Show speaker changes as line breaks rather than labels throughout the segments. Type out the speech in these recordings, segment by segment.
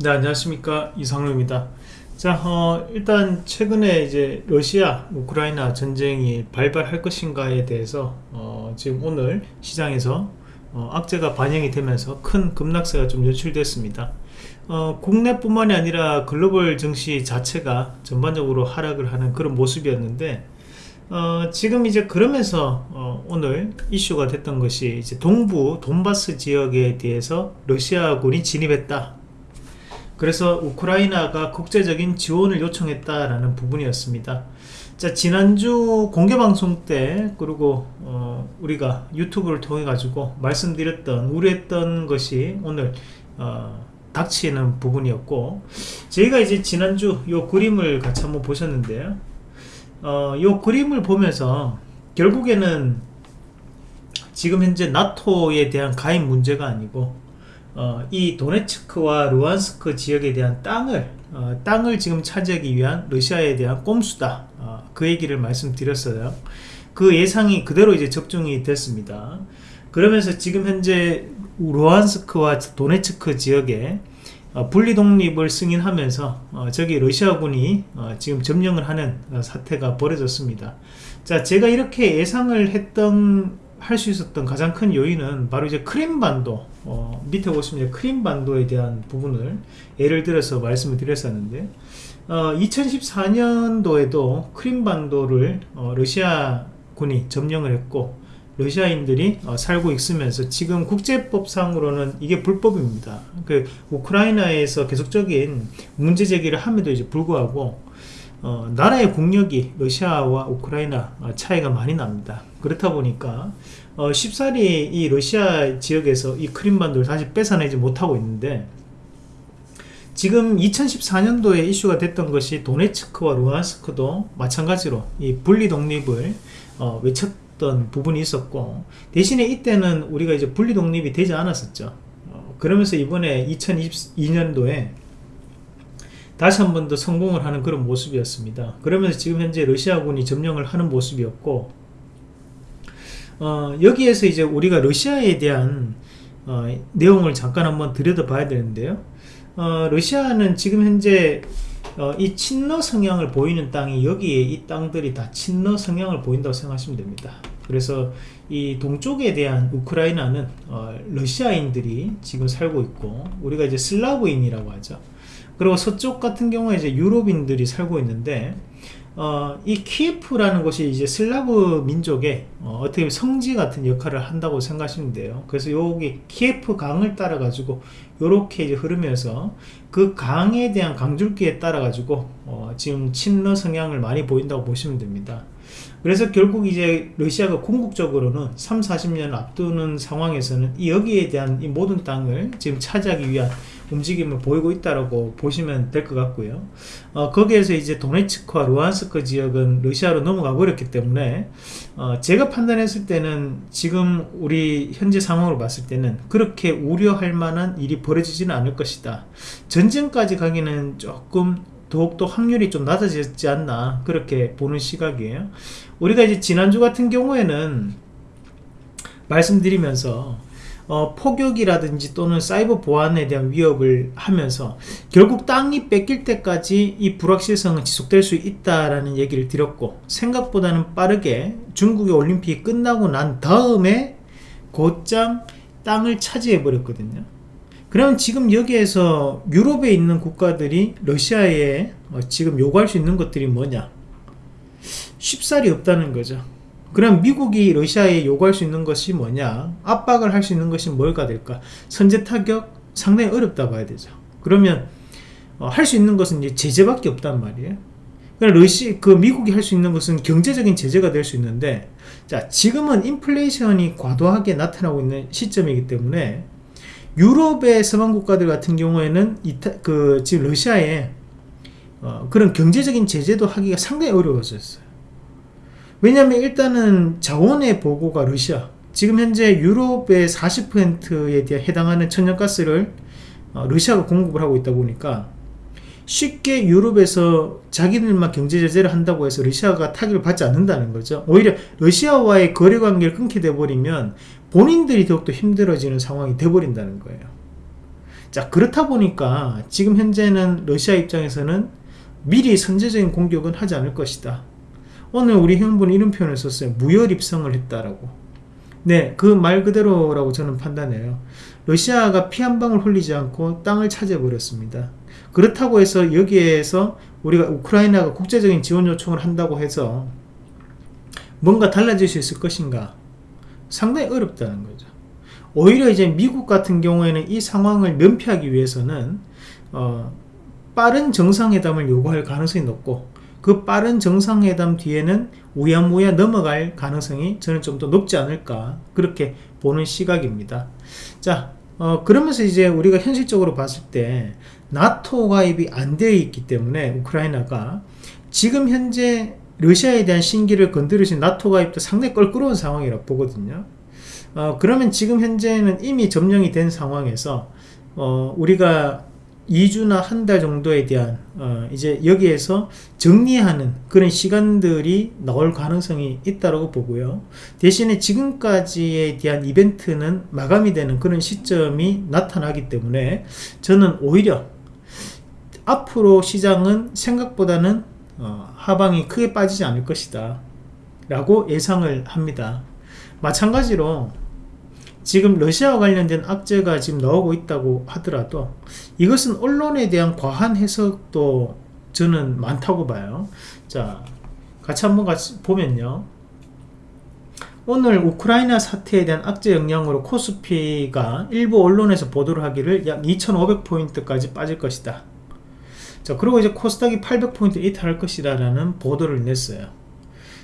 네 안녕하십니까. 이상로입니다. 자 어, 일단 최근에 이제 러시아 우크라이나 전쟁이 발발할 것인가에 대해서 어, 지금 오늘 시장에서 어, 악재가 반영이 되면서 큰 급락세가 좀 연출됐습니다. 어, 국내뿐만이 아니라 글로벌 증시 자체가 전반적으로 하락을 하는 그런 모습이었는데 어, 지금 이제 그러면서 어, 오늘 이슈가 됐던 것이 이제 동부 돈바스 지역에 대해서 러시아군이 진입했다 그래서 우크라이나가 국제적인 지원을 요청했다라는 부분이었습니다. 자 지난주 공개방송 때 그리고 어, 우리가 유튜브를 통해 가지고 말씀드렸던 우려했던 것이 오늘 어, 닥치는 부분이었고 저희가 이제 지난주 요 그림을 같이 한번 보셨는데요. 어, 요 그림을 보면서 결국에는 지금 현재 나토에 대한 가입 문제가 아니고 어, 이 도네츠크와 루안스크 지역에 대한 땅을 어, 땅을 지금 차지하기 위한 러시아에 대한 꼼수다. 어, 그 얘기를 말씀드렸어요. 그 예상이 그대로 이제 적중이 됐습니다. 그러면서 지금 현재 루안스크와 도네츠크 지역에 어, 분리 독립을 승인하면서 어, 저기 러시아군이 어, 지금 점령을 하는 사태가 벌어졌습니다. 자 제가 이렇게 예상을 했던 할 수 있었던 가장 큰 요인은 바로 이제 크림반도 어, 밑에 보시면 크림반도에 대한 부분을 예를 들어서 말씀을 드렸었는데 어, 2014년도에도 크림반도를 어, 러시아군이 점령을 했고 러시아인들이 어, 살고 있으면서 지금 국제법상으로는 이게 불법입니다. 그 우크라이나에서 계속적인 문제 제기를 함에도 이제 불구하고 어, 나라의 국력이 러시아와 우크라이나 어, 차이가 많이 납니다. 그렇다 보니까 어, 쉽사리 이 러시아 지역에서 이 크림반도를 다시 뺏어내지 못하고 있는데 지금 2014년도에 이슈가 됐던 것이 도네츠크와 루안스크도 마찬가지로 이 분리 독립을 어, 외쳤던 부분이 있었고 대신에 이때는 우리가 이제 분리 독립이 되지 않았었죠. 어, 그러면서 이번에 2022년도에 다시 한 번 더 성공을 하는 그런 모습이었습니다. 그러면서 지금 현재 러시아군이 점령을 하는 모습이었고 어, 여기에서 이제 우리가 러시아에 대한 어, 내용을 잠깐 한번 들여다봐야 되는데요. 어, 러시아는 지금 현재 어, 이 친러 성향을 보이는 땅이 여기에 이 땅들이 다 친러 성향을 보인다고 생각하시면 됩니다. 그래서 이 동쪽에 대한 우크라이나는 어, 러시아인들이 지금 살고 있고 우리가 이제 슬라브인이라고 하죠. 그리고 서쪽 같은 경우에 이제 유럽인들이 살고 있는데 어, 이 키예프라는 곳이 이제 슬라브 민족의 어, 떻게 성지 같은 역할을 한다고 생각하시면 돼요. 그래서 여기 키예프 강을 따라 가지고 이렇게 이제 흐르면서 그 강에 대한 강줄기에 따라 가지고 어, 지금 친러 성향을 많이 보인다고 보시면 됩니다. 그래서 결국 이제 러시아가 궁극적으로는 3, 40년 앞두는 상황에서는 여기에 대한 이 모든 땅을 지금 차지하기 위한 움직임을 보이고 있다고 보시면 될 것 같고요. 어, 거기에서 이제 도네츠크와 루안스크 지역은 러시아로 넘어가 버렸기 때문에 어, 제가 판단했을 때는 지금 우리 현재 상황으로 봤을 때는 그렇게 우려할 만한 일이 벌어지지는 않을 것이다. 전쟁까지 가기는 조금 더욱더 확률이 좀 낮아졌지 않나 그렇게 보는 시각이에요. 우리가 이제 지난주 같은 경우에는 말씀드리면서 어, 폭격이라든지 또는 사이버 보안에 대한 위협을 하면서 결국 땅이 뺏길 때까지 이 불확실성은 지속될 수 있다라는 얘기를 드렸고 생각보다는 빠르게 중국의 올림픽이 끝나고 난 다음에 곧장 땅을 차지해 버렸거든요. 그럼 지금 여기에서 유럽에 있는 국가들이 러시아에 어, 지금 요구할 수 있는 것들이 뭐냐? 쉽사리 없다는 거죠 그럼 미국이 러시아에 요구할 수 있는 것이 뭐냐? 압박을 할 수 있는 것이 뭘까 될까? 선제 타격 상당히 어렵다 봐야 되죠. 그러면 어, 할수 있는 것은 이제 제재밖에 없단 말이에요. 그러니까 러시 그 미국이 할 수 있는 것은 경제적인 제재가 될 수 있는데 자 지금은 인플레이션이 과도하게 나타나고 있는 시점이기 때문에 유럽의 서방 국가들 같은 경우에는 이타, 그 지금 러시아에 어, 그런 경제적인 제재도 하기가 상당히 어려워졌어요 왜냐하면 일단은 자원의 보고가 러시아 지금 현재 유럽의 40%에 대해 해당하는 천연가스를 어, 러시아가 공급을 하고 있다 보니까 쉽게 유럽에서 자기들만 경제 제재를 한다고 해서 러시아가 타격을 받지 않는다는 거죠. 오히려 러시아와의 거래 관계를 끊게 돼버리면 본인들이 더욱더 힘들어지는 상황이 돼버린다는 거예요. 자 그렇다 보니까 지금 현재는 러시아 입장에서는 미리 선제적인 공격은 하지 않을 것이다 오늘 우리 형분이 이런 표현을 썼어요. 무혈입성을 했다라고. 네 그 말 그대로라고 저는 판단해요. 러시아가 피 한 방울 흘리지 않고 땅을 차지해 버렸습니다. 그렇다고 해서 여기에서 우리가 우크라이나가 국제적인 지원 요청을 한다고 해서 뭔가 달라질 수 있을 것인가? 상당히 어렵다는 거죠. 오히려 이제 미국 같은 경우에는 이 상황을 면피하기 위해서는 어, 빠른 정상회담을 요구할 가능성이 높고 그 빠른 정상회담 뒤에는 우야무야 넘어갈 가능성이 저는 좀 더 높지 않을까 그렇게 보는 시각입니다. 자 어, 그러면서 이제 우리가 현실적으로 봤을 때 나토 가입이 안 되어 있기 때문에 우크라이나가 지금 현재 러시아에 대한 신기를 건드리신 나토 가입도 상당히 껄끄러운 상황이라고 보거든요. 어, 그러면 지금 현재는 이미 점령이 된 상황에서 어, 우리가 2주나 한 달 정도에 대한 어, 이제 여기에서 정리하는 그런 시간들이 나올 가능성이 있다고 보고요. 대신에 지금까지에 대한 이벤트는 마감이 되는 그런 시점이 나타나기 때문에 저는 오히려 앞으로 시장은 생각보다는 어, 하방이 크게 빠지지 않을 것이다 라고 예상을 합니다. 마찬가지로 지금 러시아와 관련된 악재가 지금 나오고 있다고 하더라도 이것은 언론에 대한 과한 해석도 저는 많다고 봐요. 자 같이 한번 같이 보면요. 오늘 우크라이나 사태에 대한 악재 영향으로 코스피가 일부 언론에서 보도를 하기를 약 2500포인트까지 빠질 것이다. 자 그리고 이제 코스닥이 800포인트 이탈할 것이다 라는 보도를 냈어요.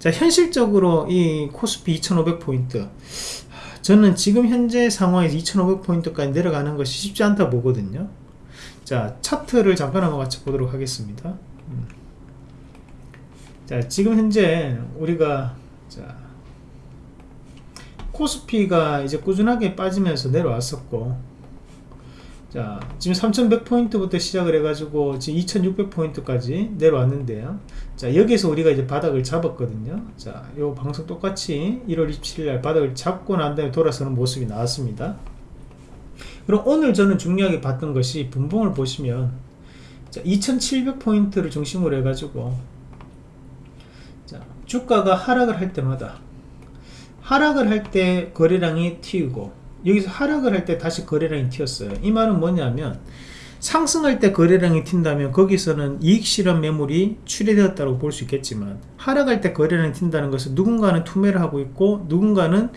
자 현실적으로 이 코스피 2500포인트 저는 지금 현재 상황에서 2500포인트까지 내려가는 것이 쉽지 않다 보거든요 자 차트를 잠깐 한번 같이 보도록 하겠습니다 음. 자 지금 현재 우리가 자 코스피가 이제 꾸준하게 빠지면서 내려왔었고 자 지금 3100포인트부터 시작을 해가지고 지금 2600포인트까지 내려왔는데요. 자 여기서 우리가 이제 바닥을 잡았거든요. 자요 방송 똑같이 1월 27일 바닥을 잡고 난 다음에 돌아서는 모습이 나왔습니다. 그럼 오늘 저는 중요하게 봤던 것이 분봉을 보시면 자 2700포인트를 중심으로 해가지고 자 주가가 하락을 할 때마다 하락을 할 때 거래량이 튀고 여기서 하락을 할 때 다시 거래량이 튀었어요. 이 말은 뭐냐면 상승할 때 거래량이 튄다면 거기서는 이익 실현 매물이 출회되었다고 볼 수 있겠지만 하락할 때 거래량이 튄다는 것은 누군가는 투매를 하고 있고 누군가는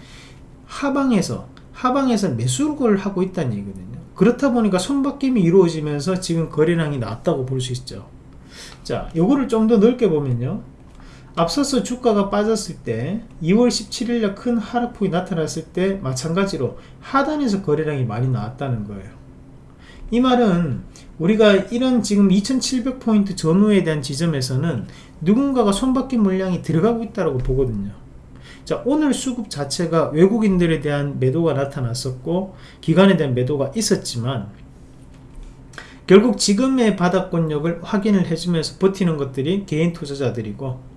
하방에서 하방에서 매수를 하고 있다는 얘기거든요. 그렇다 보니까 손바뀜이 이루어지면서 지금 거래량이 낮다고 볼 수 있죠. 자 요거를 좀 더 넓게 보면요 앞서서 주가가 빠졌을 때 2월 17일날 큰 하락폭이 나타났을 때 마찬가지로 하단에서 거래량이 많이 나왔다는 거예요. 이 말은 우리가 이런 지금 2700포인트 전후에 대한 지점에서는 누군가가 손바뀐 물량이 들어가고 있다고 보거든요. 자 오늘 수급 자체가 외국인들에 대한 매도가 나타났었고 기관에 대한 매도가 있었지만 결국 지금의 바닥권력을 확인을 해주면서 버티는 것들이 개인 투자자들이고 아,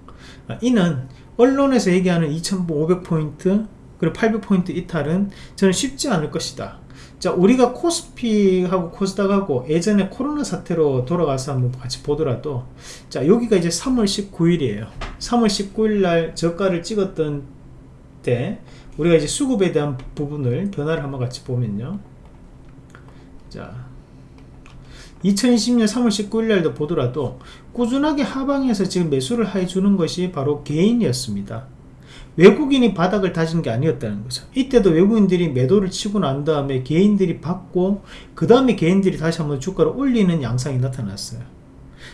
이는 언론에서 얘기하는 2500포인트 그리고 800포인트 이탈은 저는 쉽지 않을 것이다. 자 우리가 코스피하고 코스닥하고 예전에 코로나 사태로 돌아가서 한번 같이 보더라도 자 여기가 이제 3월 19일이에요. 3월 19일 날 저가를 찍었던 때 우리가 이제 수급에 대한 부분을 변화를 한번 같이 보면요. 자 2020년 3월 19일 날도 보더라도 꾸준하게 하방에서 지금 매수를 해주는 것이 바로 개인이었습니다. 외국인이 바닥을 다진 게 아니었다는 거죠. 이때도 외국인들이 매도를 치고 난 다음에 개인들이 받고 그 다음에 개인들이 다시 한번 주가를 올리는 양상이 나타났어요.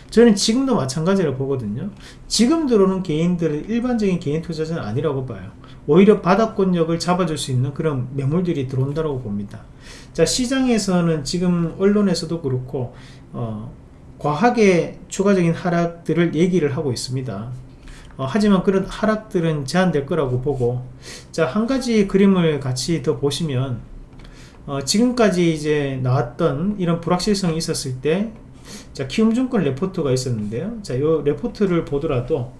저는 지금도 마찬가지로 보거든요. 지금 들어오는 개인들은 일반적인 개인 투자자는 아니라고 봐요. 오히려 바닥권력을 잡아줄 수 있는 그런 매물들이 들어온다고 봅니다. 자 시장에서는 지금 언론에서도 그렇고 어, 과하게 추가적인 하락들을 얘기를 하고 있습니다. 어, 하지만 그런 하락들은 제한될 거라고 보고 자 한 가지 그림을 같이 더 보시면 어, 지금까지 이제 나왔던 이런 불확실성이 있었을 때 자, 키움증권 레포트가 있었는데요. 자, 요 레포트를 보더라도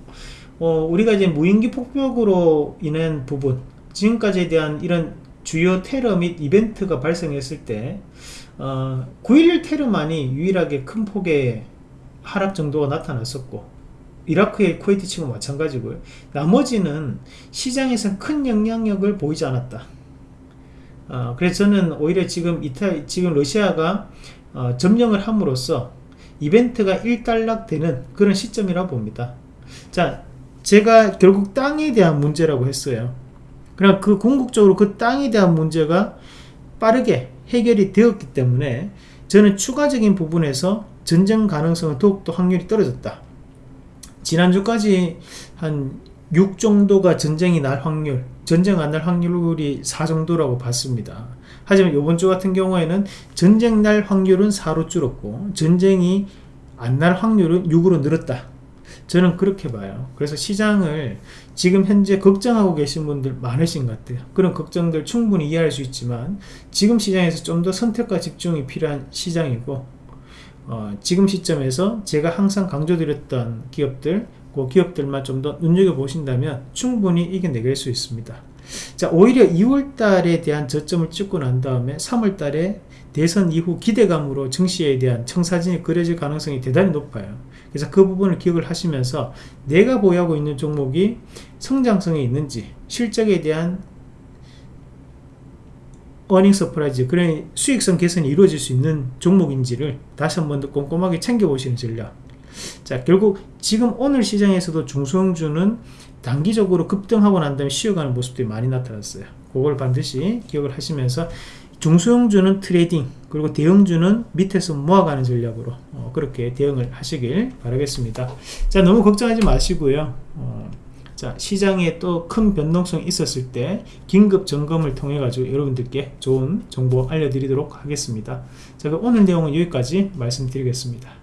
어, 우리가 이제 무인기 폭격으로 인한 부분 지금까지에 대한 이런 주요 테러 및 이벤트가 발생했을 때 어, 9.11 테러만이 유일하게 큰 폭의 하락 정도가 나타났었고 이라크의 쿠웨이트 치고 마찬가지고요. 나머지는 시장에서 큰 영향력을 보이지 않았다. 어, 그래서 저는 오히려 지금 이탈 지금 러시아가 어, 점령을 함으로써 이벤트가 일단락되는 그런 시점이라고 봅니다. 자 제가 결국 땅에 대한 문제라고 했어요. 그럼 그 궁극적으로 그 땅에 대한 문제가 빠르게 해결이 되었기 때문에 저는 추가적인 부분에서 전쟁 가능성은 더욱더 확률이 떨어졌다. 지난주까지 한 6 정도가 전쟁이 날 확률 전쟁 안 날 확률이 4 정도라고 봤습니다. 하지만 이번 주 같은 경우에는 전쟁 날 확률은 4로 줄었고 전쟁이 안 날 확률은 6으로 늘었다 저는 그렇게 봐요. 그래서 시장을 지금 현재 걱정하고 계신 분들 많으신 것 같아요. 그런 걱정들 충분히 이해할 수 있지만 지금 시장에서 좀 더 선택과 집중이 필요한 시장이고 어, 지금 시점에서 제가 항상 강조드렸던 기업들 그 기업들만 좀 더 눈여겨보신다면 충분히 이겨내길 수 있습니다. 자 오히려 2월달에 대한 저점을 찍고 난 다음에 3월달에 대선 이후 기대감으로 증시에 대한 청사진이 그려질 가능성이 대단히 높아요 그래서 그 부분을 기억을 하시면서 내가 보유하고 있는 종목이 성장성이 있는지 실적에 대한 earning surprise 그런 수익성 개선이 이루어질 수 있는 종목인지를 다시 한 번 더 꼼꼼하게 챙겨보시는 전략. 자 결국 지금 오늘 시장에서도 중소형주는 단기적으로 급등하고 난 다음에 쉬어가는 모습들이 많이 나타났어요. 그걸 반드시 기억을 하시면서 중소형주는 trading 그리고 대형주는 밑에서 모아가는 전략으로 어, 그렇게 대응을 하시길 바라겠습니다. 자 너무 걱정하지 마시고요. 어, 자 시장에 또 큰 변동성이 있었을 때 긴급 점검을 통해 가지고 여러분들께 좋은 정보 알려드리도록 하겠습니다. 자 오늘 내용은 여기까지 말씀드리겠습니다